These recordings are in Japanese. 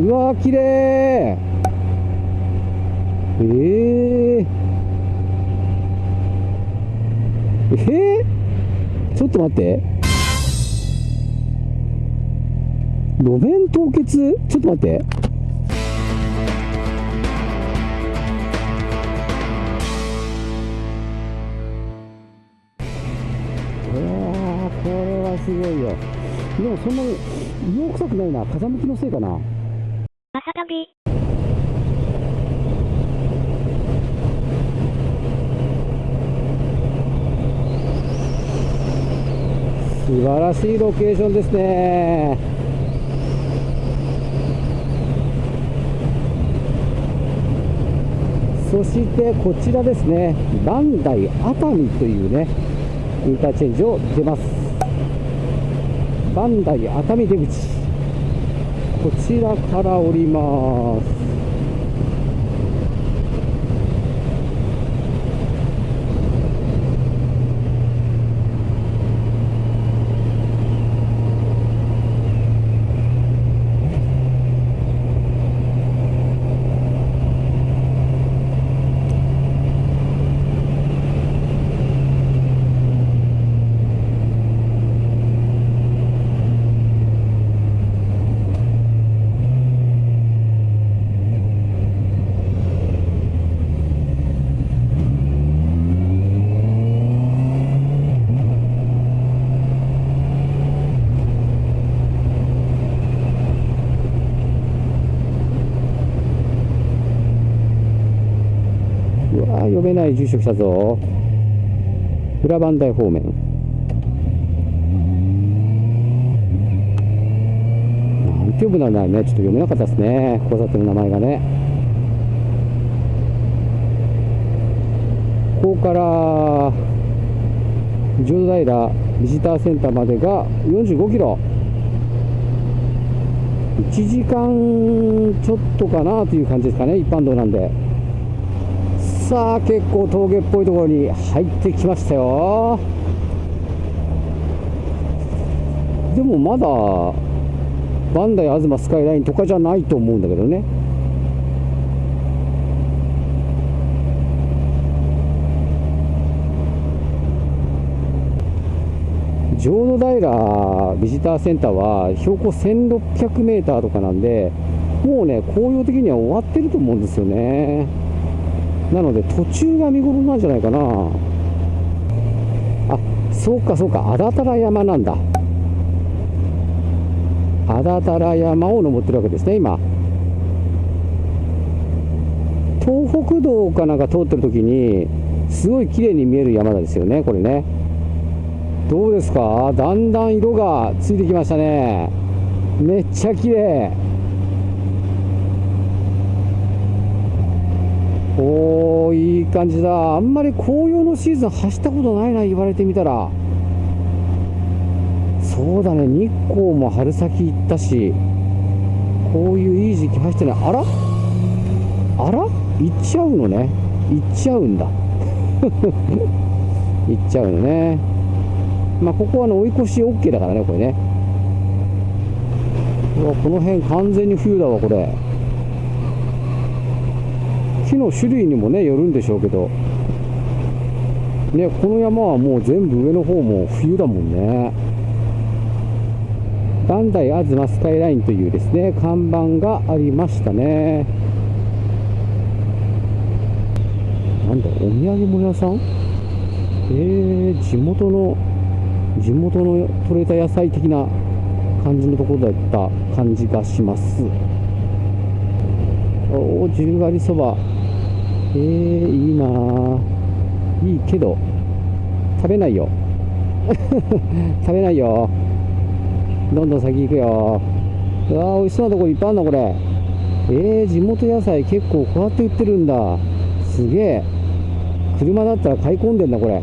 うわー綺麗えー、えー、ちょっと待って。路面凍結？ちょっと待って。うわこれはすごいよ。でもそんなに硫黄臭くないな。風向きのせいかな。朝旅。素晴らしいロケーションですね。そしてこちらですね。バンダイ熱海というねインターチェンジを出ます。バンダイ熱海出口。こちらから降ります。い住所来たぞ。裏磐梯方面。なんて読むなんだろうね。ちょっと読めなかったですね。交差点の名前がね。ここから浄土平ビジターセンターまでが45キロ。1時間ちょっとかなという感じですかね。一般道なんで。さあ結構峠っぽいところに入ってきましたよ。でもまだバンダイ東スカイラインとかじゃないと思うんだけどね。浄土平ビジターセンターは標高1600メーターとかなんでもうね紅葉的には終わってると思うんですよね。なので途中が見頃なんじゃないかな。あそうかそうか。安達太良山なんだ。安達太良山を登ってるわけですね今。東北道かなんか通ってる時にすごい綺麗に見える山ですよねこれね。どうですか？だんだん色がついてきましたね。めっちゃ綺麗。おーいい感じだ。あんまり紅葉のシーズン走ったことないな言われてみたら。そうだね日光も春先行ったしこういういい時期走ってない。あら？あら？行っちゃうのね。行っちゃうんだ。行っちゃうのね。まあここはあの追い越し OK だからねこれね。うこの辺完全に冬だわこれ。木の種類にもねよるんでしょうけど。ねこの山はもう全部上の方も冬だもんね。バンダイ東スカイラインというですね看板がありましたね。なんだお土産物屋さん？えー、地元の地元の取れた野菜的な感じのところだった感じがします。おお十割そば。えー、いいなぁいいけど食べないよ。食べないよ。どんどん先行くよ。うわー美味しそうなとこいっぱいあるなこれ。えー、地元野菜結構こうやって売ってるんだ。すげえ。車だったら買い込んでんだこれ。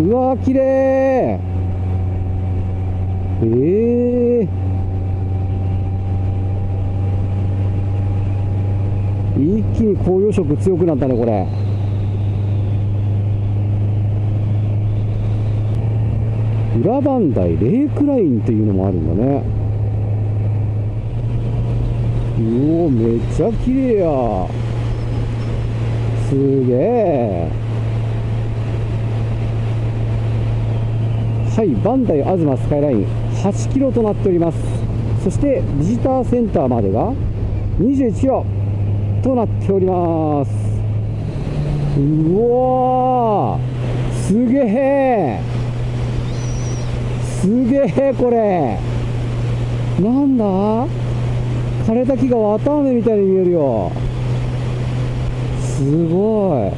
うわー綺麗。ええー、一気に紅葉色強くなったねこれ。裏磐梯レイクラインっていうのもあるんだね。うおめっちゃ綺麗や。すげえ。はいバンダイ東スカイライン。8キロとなっております。そしてビジターセンターまでが。21キロ。となっておりますうわすげえすげえこれ。なんだ？枯れた木が綿あめみたいに見えるよ。すごい。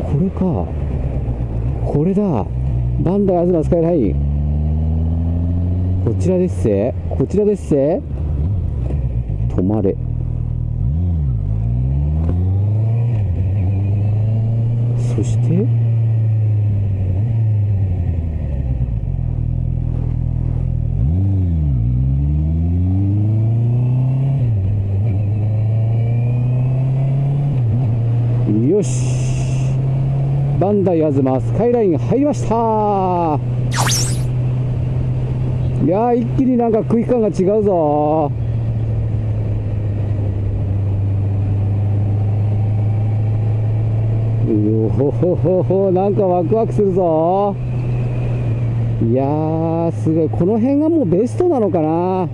これか。これだ。バンダイ東スカイライン。こちらですせこちらですせ止まれ。そしてよし。バンダイ東スカイライン入りました。いやー一気になんか空気感が違うぞ。うほほほなんかワクワクするぞ。いやーすごい。この辺がもうベストなのかな。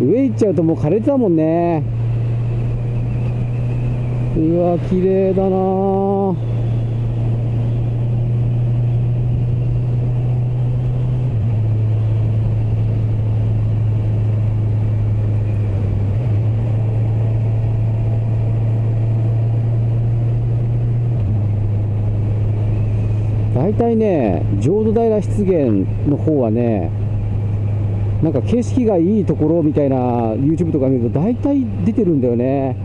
上行っちゃうともう枯れてたもんね。うわ綺麗だな大体ね浄土平湿原の方はねなんか景色がいいところみたいな YouTube とか見ると大体出てるんだよね。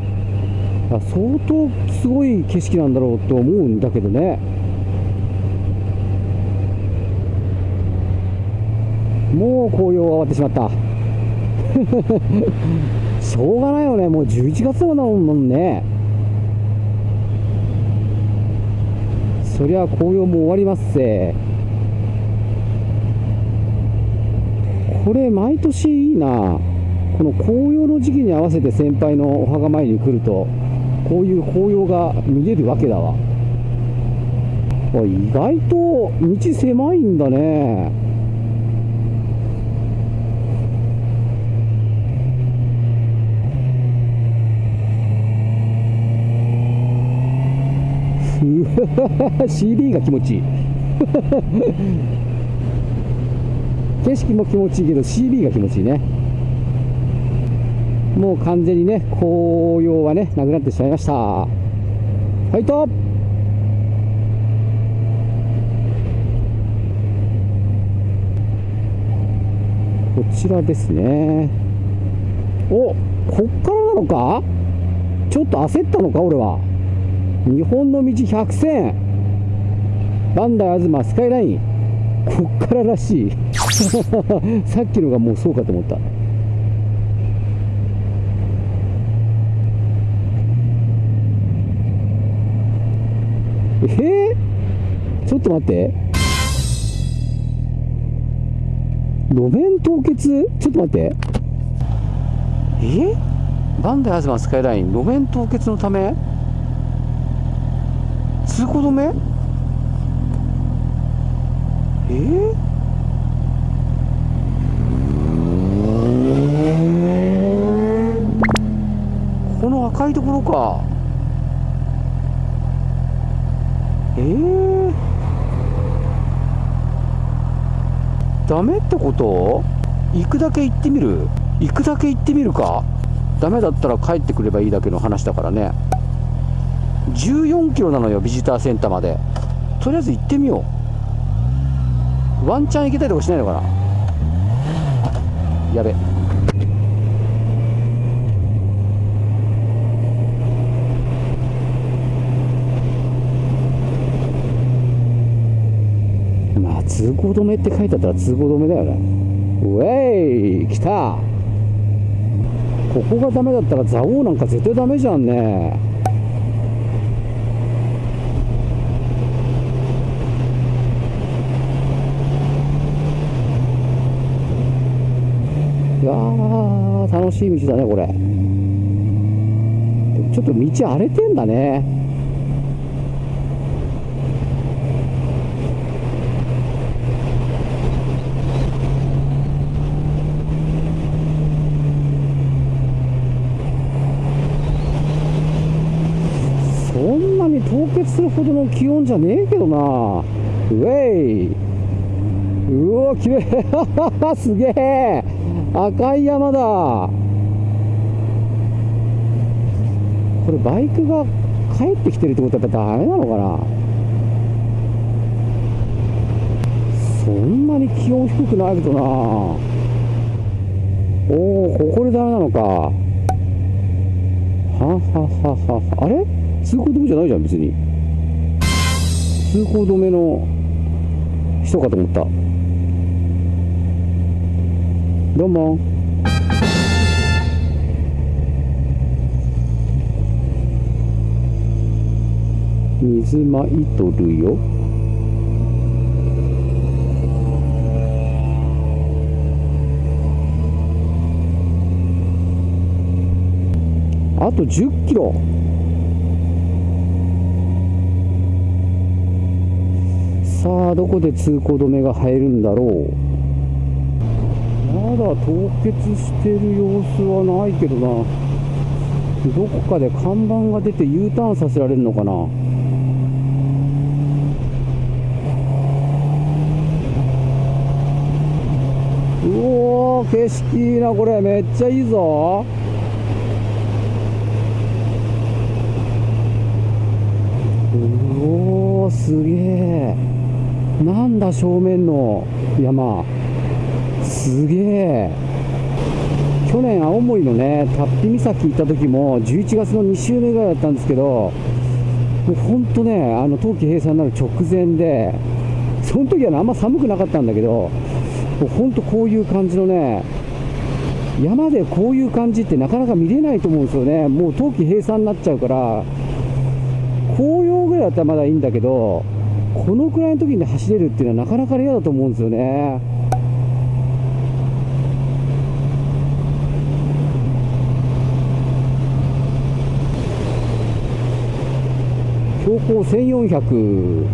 相当すごい景色なんだろうと思うんだけどね。もう紅葉は終わってしまった。しょうがないよね。もう11月だもんね。そりゃ紅葉も終わりますせ。これ毎年いいな。この紅葉の時期に合わせて先輩のお墓参りに来るとこういう紅葉が見れるわけだわ。意外と道狭いんだね。CB が気持ちいい。景色も気持ちいいけど CB が気持ちいいね。もう完全にね紅葉はねなくなってしまいました。ファイト！こちらですね。おこっからなのか？ちょっと焦ったのか俺は。日本の道100選。バンダイ東スカイライン。こっかららしい。さっきのがもうそうかと思った。え？ー、ちょっと待って。路面凍結？ちょっと待って。え？バンダイ東スカイライン。路面凍結のため？通行止め？え？ー、この赤いところか。え？ー、ダメってこと？行くだけ行ってみる。行くだけ行ってみるか。ダメだったら帰ってくればいいだけの話だからね。14キロなのよビジターセンターまで。とりあえず行ってみよう。ワンチャン行けたりとかしないのかな。やべ。まあ通行止めって書いてあったら通行止めだよね。ウェイ来た。ここがダメだったら蔵王なんか絶対ダメじゃんね。いやー楽しい道だねこれ。ちょっと道荒れてんだね。そんなに凍結するほどの気温じゃねえけどな。ウェイ。うわきれい。すげえ。赤い山だ。これバイクが帰ってきてるってことはやっぱダメなのかな？そんなに気温低くないけどな。おおここでダメなのか。ははははは。あれ？通行止めじゃないじゃん別に。通行止めの人かと思った。どうも。水まいとるよ。あと10キロ。さあどこで通行止めが入るんだろう。まだ凍結してる様子はないけどな。どこかで看板が出て U ターンさせられるのかな。うおー景色いいなこれ。めっちゃいいぞ。うおーすげえ。なんだ正面の山。すげえ。去年青森のね龍飛岬行った時も11月の2週目ぐらいだったんですけどもうほんとねあの冬季閉鎖になる直前でその時はねあんま寒くなかったんだけどもうほんとこういう感じのね山でこういう感じってなかなか見れないと思うんですよね。もう冬季閉鎖になっちゃうから紅葉ぐらいだったらまだいいんだけどこのくらいの時に走れるっていうのはなかなか嫌だと思うんですよね。標高1400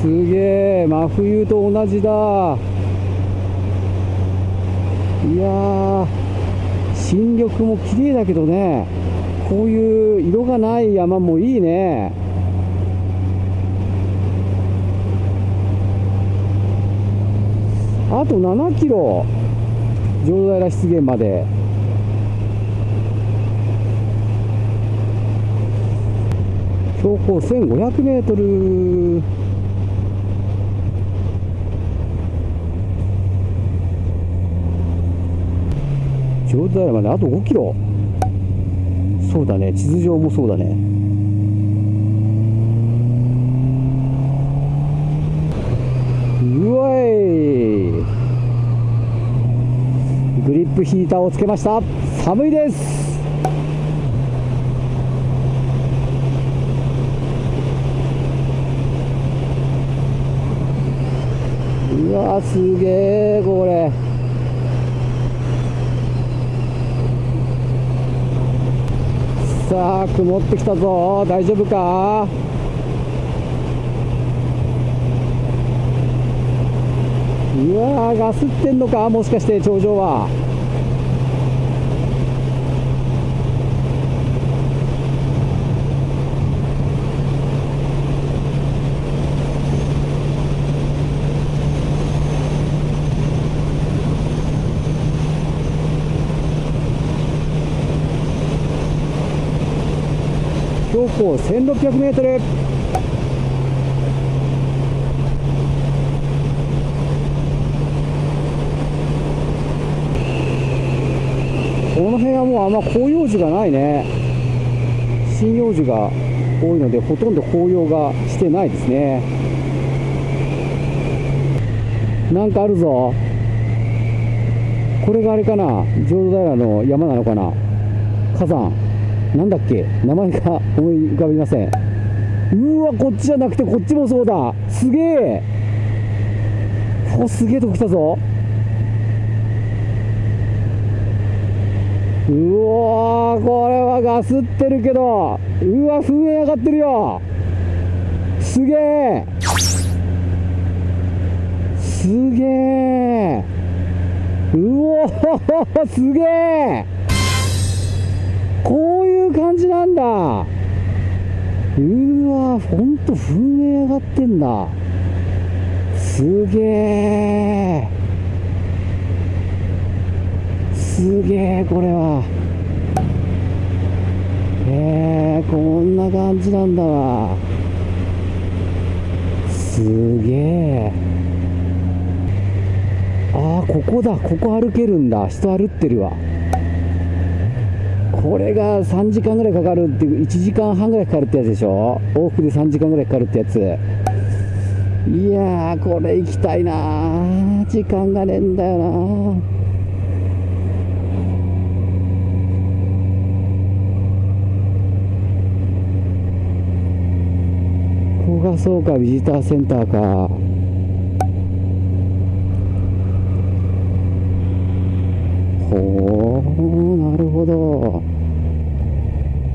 すげえ真冬と同じだ。いや新緑も綺麗だけどねこういう色がない山もいいね。あと7キロ。城平湿原まで。標高1500メートル。城平まであと5キロ。そうだね。地図上もそうだね。うわいグリップヒーターをつけました。寒いです。うわすげえこれ。さあ曇ってきたぞ。大丈夫か？うわーガスってんのか？もしかして頂上は。標高1600メートル。この辺はもうあんま広葉樹がないね。針葉樹が多いのでほとんど紅葉がしてないですね。なんかあるぞ。これがあれかな。浄土平の山なのかな。火山。なんだっけ？名前が思い浮かびません。うわこっちじゃなくてこっちもそうだ。すげえ。おすげえとこ来たぞ。うおーこれはガスってるけど。うわ噴煙上がってるよ。すげえ。すげえ。うおーすげえ。だ。うわほんと噴煙上がってんだ。すげえ。すげえこれは。えー、こんな感じなんだわ。すげえ。ああここだ。ここ歩けるんだ。人歩ってるわ。これが3時間ぐらいかかるっていう1時間半ぐらいかかるってやつでしょ？往復で3時間ぐらいかかるってやつ。いやーこれ行きたいなー。時間がねえんだよなー。ここがそうかビジターセンターか。ほうなるほど。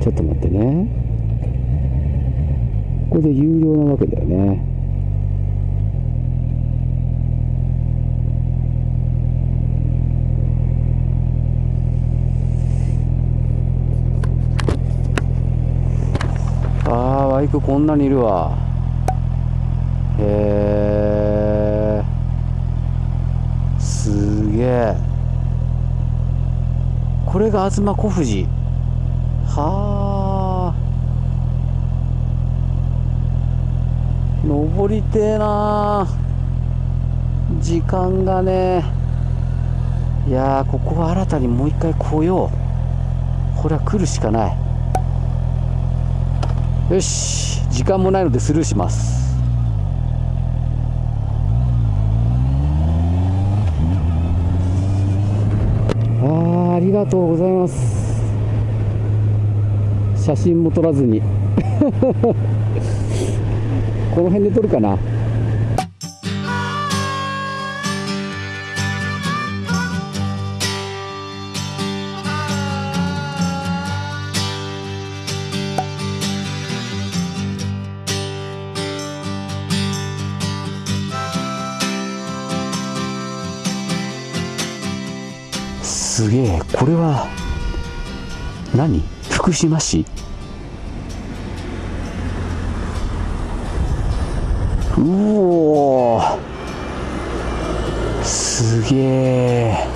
ちょっと待ってね。ここで有料なわけだよね。ああバイクこんなにいるわ。へえすげえこれが東小富士はあ登りてえな。時間がね。いやここは新たにもう一回来よう。これは来るしかない。よし。時間もないのでスルーします。あありがとうございます。写真も撮らずに。この辺で撮るかな。すげえ。これは何？福島市？うおすげえ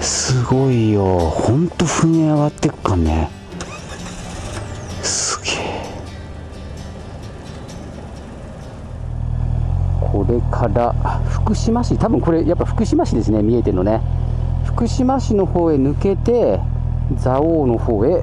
すごいよ。ほんと噴煙上がってくかね。すげえこれから福島市。多分これやっぱ福島市ですね見えてるのね。福島市の方へ抜けて蔵王の方へ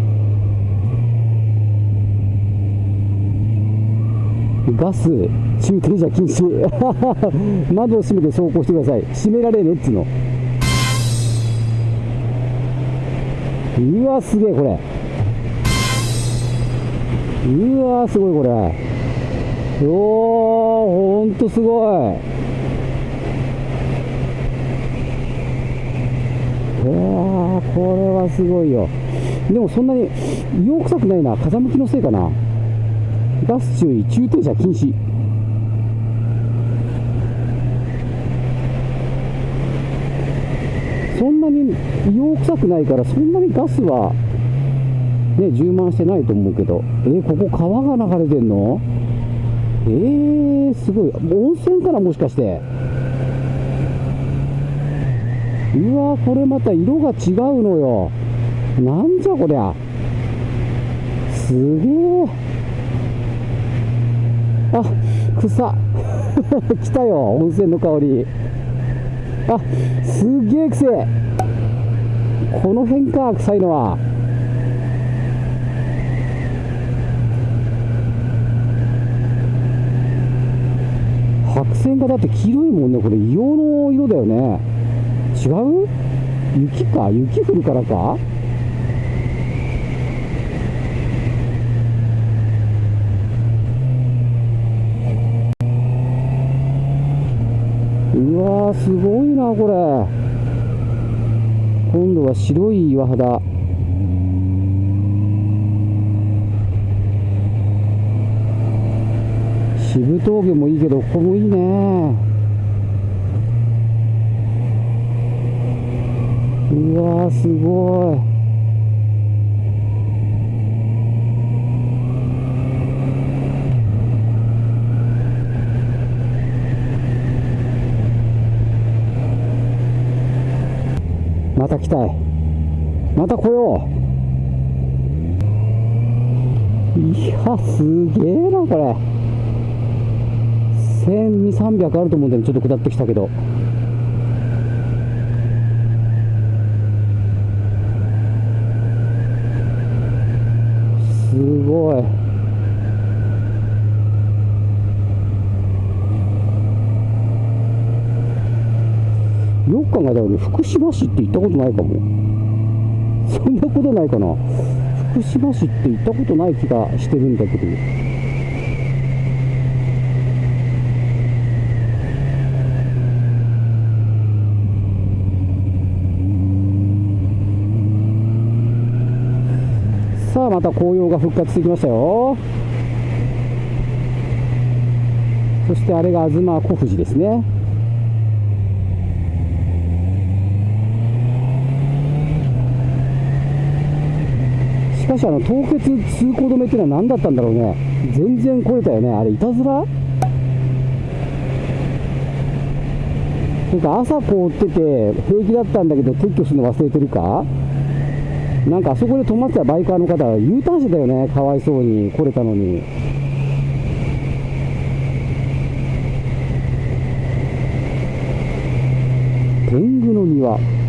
ガス駐停車禁止。窓を閉めて走行してください。閉められねっつの。うわすげえこれ。うわすごいこれ。おーほんとすごい。いやーこれはすごいよ。でもそんなに硫黄臭くないな。風向きのせいかな。ガス注意駐停車禁止。そんなに硫黄臭くないからそんなにガスはね充満してないと思うけど。えーここ川が流れてんの？えー、すごい。温泉かなもしかして。うわこれまた色が違うのよ。なんじゃこりゃ。すげえあ草。来たよ温泉の香り。あすげえくせえこの辺か臭いのは。白線がだって黄色いもんねこれ。硫黄の色だよね。違う？雪か？雪降るからかうわーすごいなこれ。今度は白い岩肌。渋峠もいいけどここもいいね。うわーすごい。また来たい。また来よう。いやすげえなこれ。1200300あると思うんだよちょっと下ってきたけど。すごい。考えたら福島市って行ったことないかも。そんなことないかな。福島市って行ったことない気がしてるんだけど。さあまた紅葉が復活してきましたよ。そしてあれが東小富士ですね。かしあの凍結通行止めっていうのは何だったんだろうね。全然来れたよね。あれいたずら？なんか朝凍ってて平気だったんだけど撤去するの忘れてるか？なんかあそこで止まってたバイカーの方は U ターンしてたよね。かわいそうに来れたのに。天狗の庭。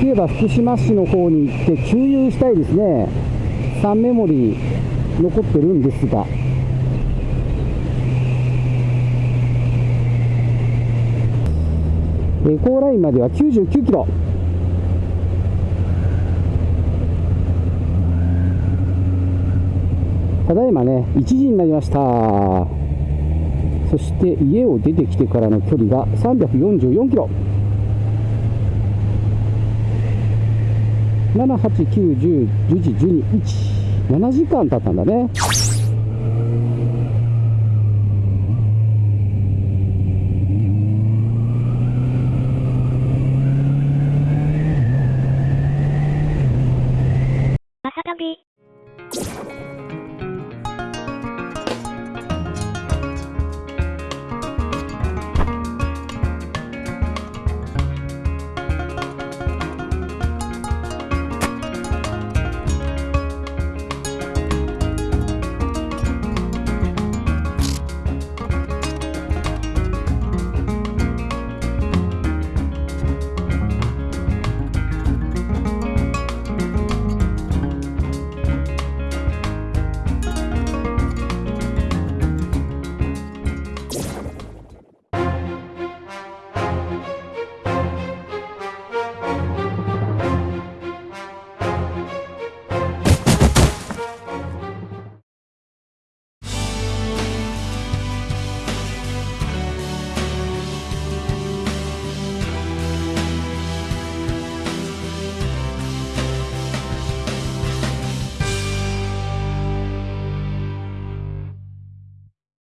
きれば福島市の方に行って給油したいですね。3メモリー残ってるんですがエコーラインまでは99キロただいまね。1時になりましたそして家を出てきてからの距離が344キロ7、8、9、10、11、12、1、7時間経ったんだね。